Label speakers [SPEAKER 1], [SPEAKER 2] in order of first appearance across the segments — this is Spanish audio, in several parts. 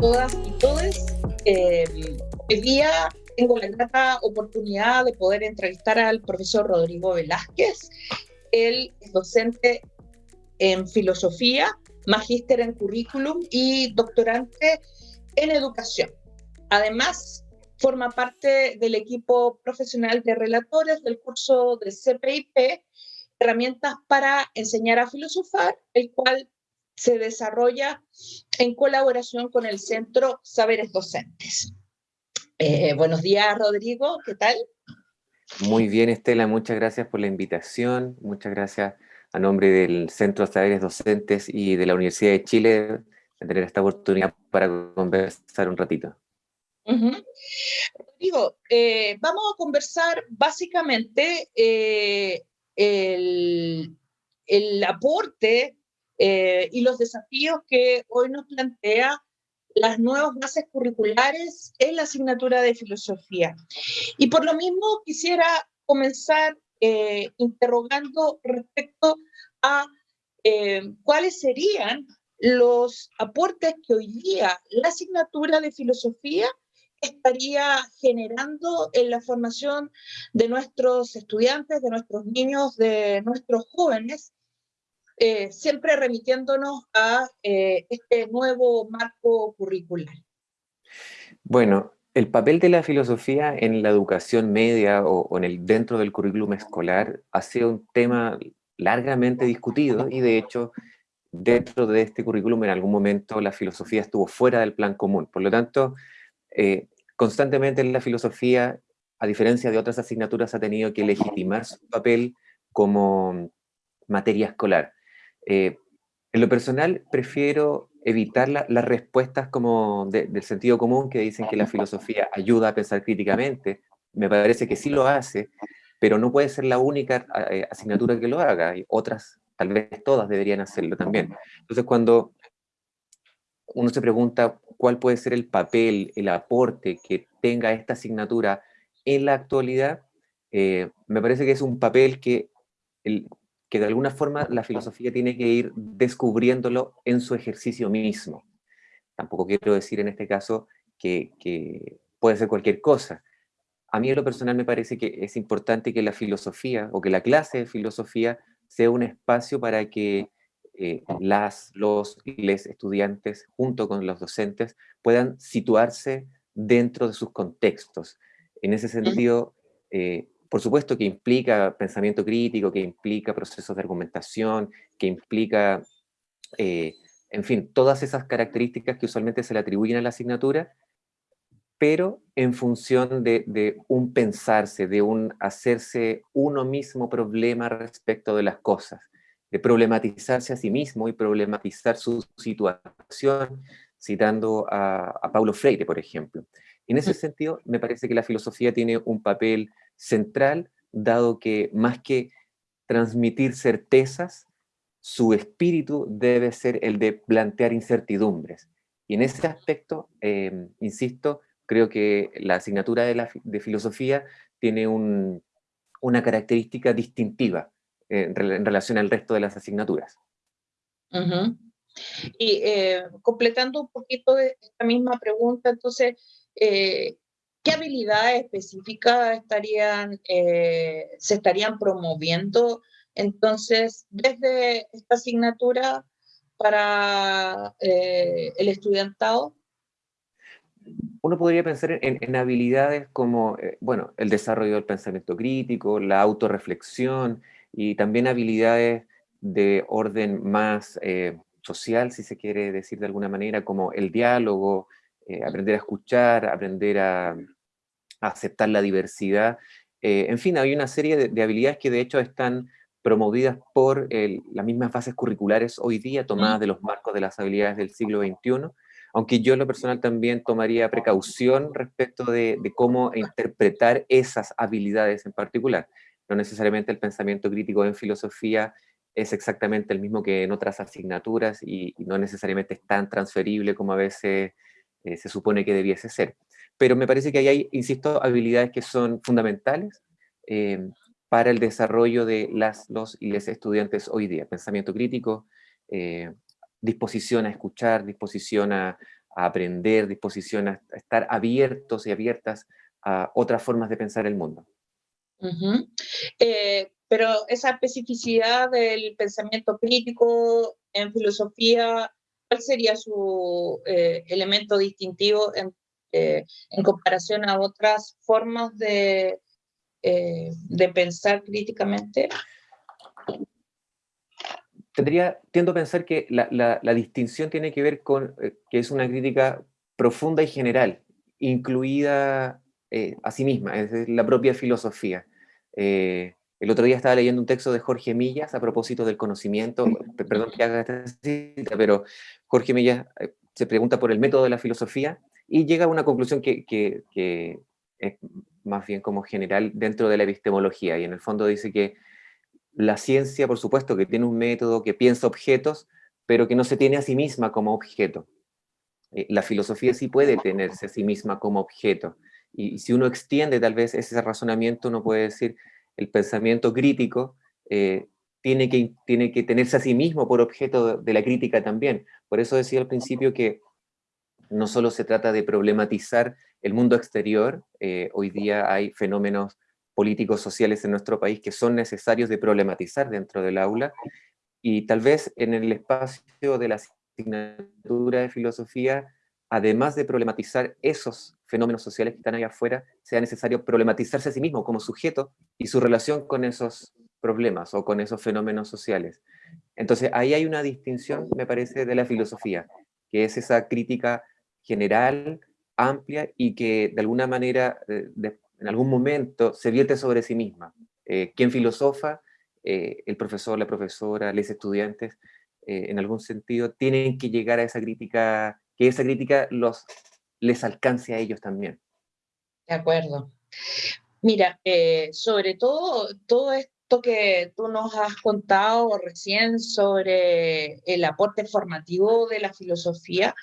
[SPEAKER 1] todas y todos. Eh, hoy día tengo la grata oportunidad de poder entrevistar al profesor Rodrigo Velázquez. Él es docente en filosofía, magíster en currículum y doctorante en educación. Además, forma parte del equipo profesional de relatores del curso de CPIP, herramientas para enseñar a filosofar, el cual se desarrolla en colaboración con el Centro Saberes Docentes. Eh, buenos días, Rodrigo, ¿qué tal?
[SPEAKER 2] Muy bien, Estela, muchas gracias por la invitación, muchas gracias a nombre del Centro Saberes Docentes y de la Universidad de Chile de tener esta oportunidad para conversar un ratito.
[SPEAKER 1] Rodrigo, eh, vamos a conversar básicamente eh, el, el aporte eh, y los desafíos que hoy nos plantea las nuevas bases curriculares en la asignatura de filosofía. Y por lo mismo quisiera comenzar interrogando respecto a eh, cuáles serían los aportes que hoy día la asignatura de filosofía estaría generando en la formación de nuestros estudiantes, de nuestros niños, de nuestros jóvenes, eh, siempre remitiéndonos a eh, este nuevo marco curricular.
[SPEAKER 2] Bueno, el papel de la filosofía en la educación media o, en el, dentro del currículum escolar ha sido un tema largamente discutido y de hecho dentro de este currículum en algún momento la filosofía estuvo fuera del plan común. Por lo tanto, eh, constantemente la filosofía, a diferencia de otras asignaturas, ha tenido que legitimar su papel como materia escolar. Eh, en lo personal, prefiero evitar las respuestas como del sentido común que dicen que la filosofía ayuda a pensar críticamente. Me parece que sí lo hace, pero no puede ser la única eh, asignatura que lo haga. Y otras, tal vez todas, deberían hacerlo también. Entonces, cuando uno se pregunta cuál puede ser el papel, el aporte que tenga esta asignatura en la actualidad, eh, me parece que es un papel que que de alguna forma la filosofía tiene que ir descubriéndolo en su ejercicio mismo. Tampoco quiero decir en este caso que, puede ser cualquier cosa. A mí en lo personal me parece que es importante que la filosofía o que la clase de filosofía sea un espacio para que eh, las, los les estudiantes junto con los docentes puedan situarse dentro de sus contextos. En ese sentido, eh, por supuesto que implica pensamiento crítico, que implica procesos de argumentación, que implica, eh, en fin, todas esas características que usualmente se le atribuyen a la asignatura, pero en función de, un pensarse, de un hacerse uno mismo problema respecto de las cosas, de problematizarse a sí mismo y problematizar su situación, citando a, a Paulo Freire, por ejemplo. En ese sentido, me parece que la filosofía tiene un papel central, dado que más que transmitir certezas, su espíritu debe ser el de plantear incertidumbres. Y en ese aspecto, em, insisto, creo que la asignatura de, filosofía tiene una característica distintiva en, relación al resto de las asignaturas.
[SPEAKER 1] Y eh, completando un poquito esta misma pregunta, entonces, eh, ¿qué habilidades específicas estarían, eh, se estarían promoviendo entonces desde esta asignatura para eh, el estudiantado?
[SPEAKER 2] Uno podría pensar en, habilidades como, bueno, el desarrollo del pensamiento crítico, la autorreflexión y también habilidades de orden más social, si se quiere decir de alguna manera, como el diálogo, eh, aprender a escuchar, aprender a, aceptar la diversidad. Eh, en fin, hay una serie de, habilidades que de hecho están promovidas por las mismas bases curriculares hoy día, tomadas de los marcos de las habilidades del siglo XXI, aunque yo en lo personal también tomaría precaución respecto de, cómo interpretar esas habilidades en particular. No necesariamente el pensamiento crítico en filosofía es exactamente el mismo que en otras asignaturas y, no necesariamente es tan transferible como a veces se supone que debiese ser. Pero me parece que ahí hay, insisto, habilidades que son fundamentales para el desarrollo de los y estudiantes hoy día. Pensamiento crítico, disposición a escuchar, disposición a, aprender, disposición a, estar abiertos y abiertas a otras formas de pensar el mundo.
[SPEAKER 1] Eh, pero esa especificidad del pensamiento crítico en filosofía, ¿cuál sería su eh, elemento distintivo en, eh, en, comparación a otras formas de, de pensar críticamente?
[SPEAKER 2] Tendría, tiendo a pensar que la, la, distinción tiene que ver con eh, que es una crítica profunda y general, incluida eh, a sí misma, es la propia filosofía. Eh, el otro día estaba leyendo un texto de Jorge Millas a propósito del conocimiento, perdón que haga esta cita, pero Jorge Millas se pregunta por el método de la filosofía y llega a una conclusión que, que, que es más bien como general dentro de la epistemología, y en el fondo dice que la ciencia, por supuesto, que tiene un método que piensa objetos, pero que no se tiene a sí misma como objeto. Eh, la filosofía sí puede tenerse a sí misma como objeto. Y, si uno extiende tal vez ese razonamiento, uno puede decir, el pensamiento crítico eh, tiene, que, tiene que tenerse a sí mismo por objeto de la crítica también. Por eso decía al principio que no solo se trata de problematizar el mundo exterior, eh, hoy día hay fenómenos políticos sociales en nuestro país que son necesarios de problematizar dentro del aula y tal vez en el espacio de la asignatura de filosofía, además de problematizar esos fenómenos sociales que están ahí afuera, sea necesario problematizarse a sí mismo como sujeto y su relación con esos problemas o con esos fenómenos sociales. Entonces ahí hay una distinción, me parece, de la filosofía, que es esa crítica general, amplia y que de alguna manera eh, en algún momento se vierte sobre sí misma. Eh, ¿Quién filosofa? Eh, el profesor, la profesora, los estudiantes, eh, en algún sentido, tienen que llegar a esa crítica, que esa crítica los, les alcance a ellos también.
[SPEAKER 1] De acuerdo. Mira, sobre todo, todo esto que tú nos has contado recién sobre el aporte formativo de la filosofía,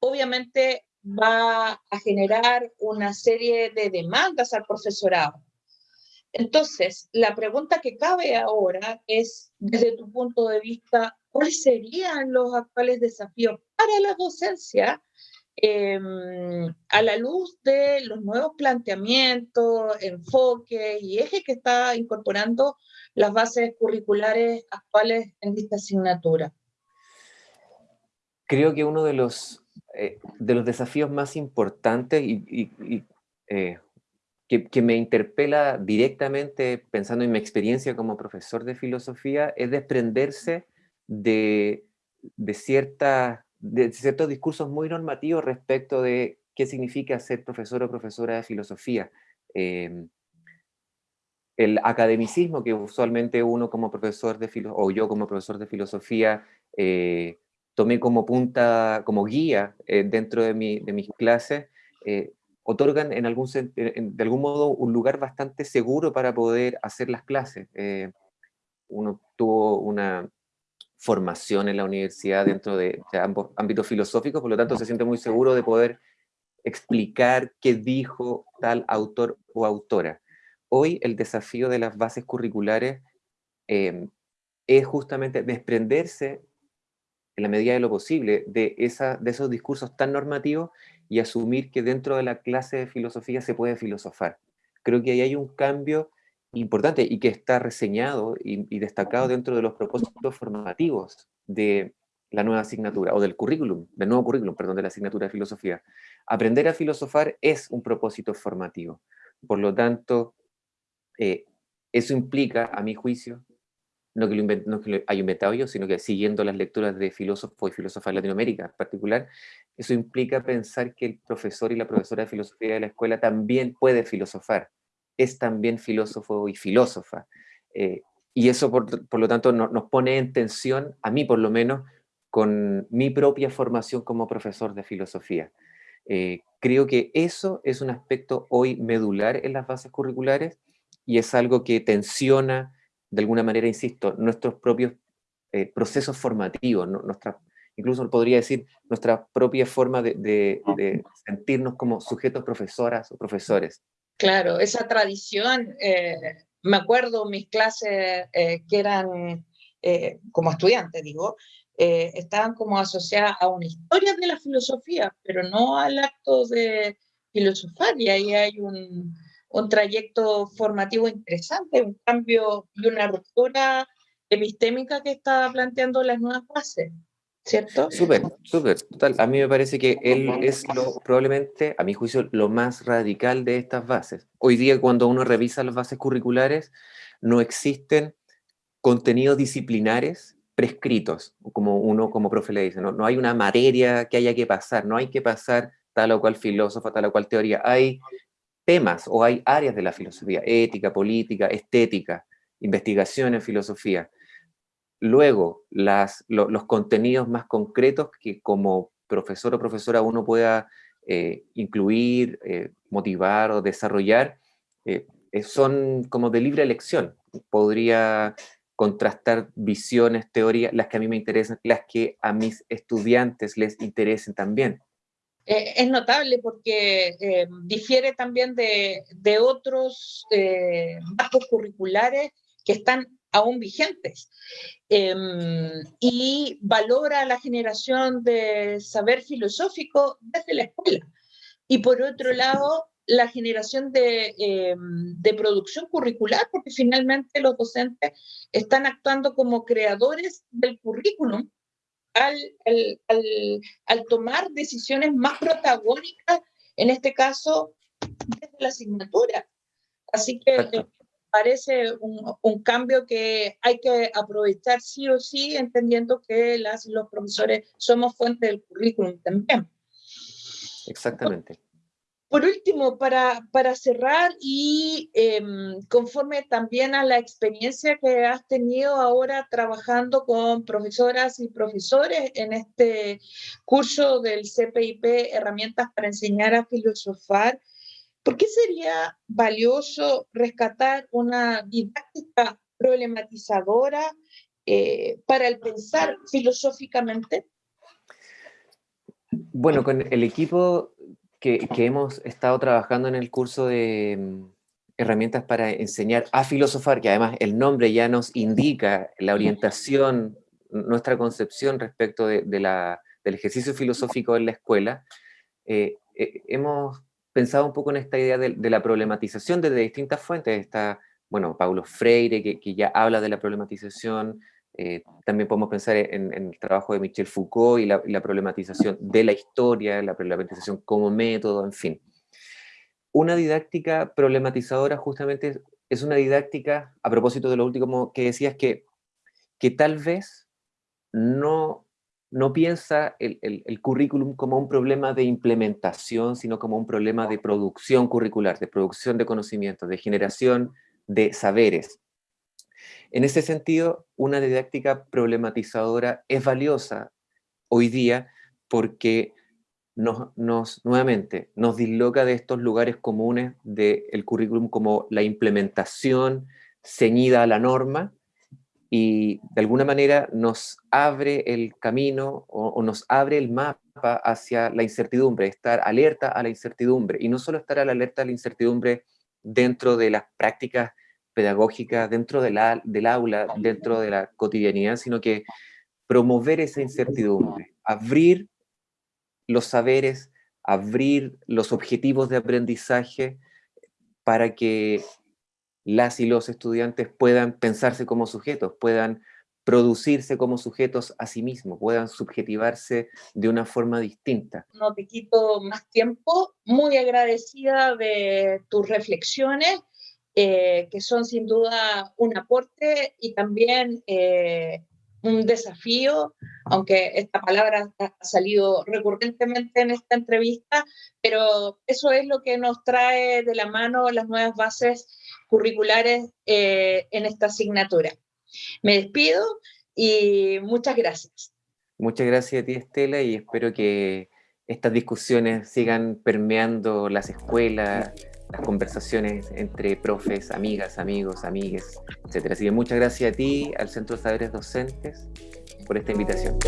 [SPEAKER 1] obviamente va a generar una serie de demandas al profesorado. Entonces, la pregunta que cabe ahora es, desde tu punto de vista, ¿cuáles serían los actuales desafíos para la docencia em, a la luz de los nuevos planteamientos, enfoques y ejes que está incorporando las bases curriculares actuales en esta asignatura?
[SPEAKER 2] Creo que uno de los eh, de los desafíos más importantes y, eh, que, me interpela directamente pensando en mi experiencia como profesor de filosofía es desprenderse de, de, de ciertos discursos muy normativos respecto de qué significa ser profesor o profesora de filosofía. Em, el academicismo que usualmente uno como profesor de filosofía, o yo como profesor de filosofía, eh, tomé como punta, como guía eh, dentro de, mi, de, mis clases, eh, otorgan en algún, de algún modo un lugar bastante seguro para poder hacer las clases. Eh, uno tuvo una formación en la universidad dentro de, ambos ámbitos filosóficos, por lo tanto se siente muy seguro de poder explicar qué dijo tal autor o autora. Hoy el desafío de las bases curriculares es justamente desprenderse en la medida de lo posible, de, esa, de esos discursos tan normativos y asumir que dentro de la clase de filosofía se puede filosofar. Creo que ahí hay un cambio importante y que está reseñado y, destacado dentro de los propósitos formativos de la nueva asignatura, o del currículum, del nuevo currículum, perdón, de la asignatura de filosofía. Aprender a filosofar es un propósito formativo. Por lo tanto, eh, eso implica, a mi juicio, no que, lo haya inventado yo, sino que siguiendo las lecturas de filósofos y filósofas de Latinoamérica en particular, eso implica pensar que el profesor y la profesora de filosofía de la escuela también puede filosofar, es también filósofo y filósofa. Eh, y eso, por, por lo tanto, nos pone en tensión, a mí por lo menos, con mi propia formación como profesor de filosofía. Eh, creo que eso es un aspecto hoy medular en las bases curriculares y es algo que tensiona de alguna manera, insisto, nuestros propios eh, procesos formativos, nuestra, incluso podría decir nuestra propia forma de, sentirnos como sujetos profesoras o profesores.
[SPEAKER 1] Claro, esa tradición, eh, me acuerdo mis clases eh, que eran eh, como estudiante, digo, estaban como asociadas a una historia de la filosofía, pero no al acto de filosofar, y ahí hay un, un trayecto formativo interesante, un cambio y una ruptura epistémica que está planteando las nuevas bases. ¿Cierto?
[SPEAKER 2] Súper, súper, total. A mí me parece que él es lo, probablemente, a mi juicio, lo más radical de estas bases. Hoy día, cuando uno revisa las bases curriculares, no existen contenidos disciplinares prescritos, como uno como profe le dice, no, no hay una materia que haya que pasar, no hay que pasar tal o cual filósofo, tal o cual teoría, hay temas o hay áreas de la filosofía, ética, política, estética, investigación en filosofía. Luego, las, los contenidos más concretos que como profesor o profesora uno pueda eh, incluir, eh, motivar o desarrollar, eh, son como de libre elección. Podría contrastar visiones, teorías, las que a mí me interesan, las que a mis estudiantes les interesen también.
[SPEAKER 1] Eh, es notable porque eh, difiere también de, de otros eh, bajos curriculares que están aún vigentes em, y valora la generación de saber filosófico desde la escuela. Y por otro lado, la generación de, de, producción curricular, porque finalmente los docentes están actuando como creadores del currículum al, al, tomar decisiones más protagónicas, en este caso, desde la asignatura. Así que eh, parece un, un, cambio que hay que aprovechar sí o sí, entendiendo que las, los profesores somos fuente del currículum también.
[SPEAKER 2] Exactamente.
[SPEAKER 1] Por último, para, para cerrar y em, conforme también a la experiencia que has tenido ahora trabajando con profesoras y profesores en este curso del CPIP, Herramientas para enseñar a filosofar, ¿por qué sería valioso rescatar una didáctica problematizadora eh, para el pensar filosóficamente?
[SPEAKER 2] Bueno, con el equipo que, hemos estado trabajando en el curso de mm, herramientas para enseñar a filosofar, que además el nombre ya nos indica la orientación, nuestra concepción respecto de, la, del ejercicio filosófico en la escuela, eh, eh, hemos pensado un poco en esta idea de, la problematización desde distintas fuentes. Está, bueno, Paulo Freire, que, que ya habla de la problematización, eh, también podemos pensar en, el trabajo de Michel Foucault y la, problematización de la historia, la problematización como método, en fin. Una didáctica problematizadora justamente es una didáctica, a propósito de lo último que decías, que, que tal vez no, no piensa el, el, currículum como un problema de implementación, sino como un problema de producción curricular, de producción de conocimientos, de generación de saberes. En ese sentido, una didáctica problematizadora es valiosa hoy día porque nos, nuevamente, nos disloca de estos lugares comunes del currículum como la implementación ceñida a la norma y de alguna manera nos abre el camino o, o nos abre el mapa hacia la incertidumbre, estar alerta a la incertidumbre. Y no solo estar a la alerta a la incertidumbre dentro de las prácticas pedagógica dentro de la, del aula, dentro de la cotidianidad, sino que promover esa incertidumbre, abrir los saberes, abrir los objetivos de aprendizaje para que las y los estudiantes puedan pensarse como sujetos, puedan producirse como sujetos a sí mismos, puedan subjetivarse de una forma distinta.
[SPEAKER 1] No te quito más tiempo, muy agradecida de tus reflexiones eh, que son sin duda un aporte y también eh, un desafío, aunque esta palabra ha salido recurrentemente en esta entrevista, pero eso es lo que nos trae de la mano las nuevas bases curriculares eh, en esta asignatura. Me despido y muchas gracias.
[SPEAKER 2] Muchas gracias a ti, Estela, y espero que estas discusiones sigan permeando las escuelas, las conversaciones entre profes, amigas, amigos, amigues, etc. Así que muchas gracias a ti, al Centro de Saberes Docentes, por esta invitación.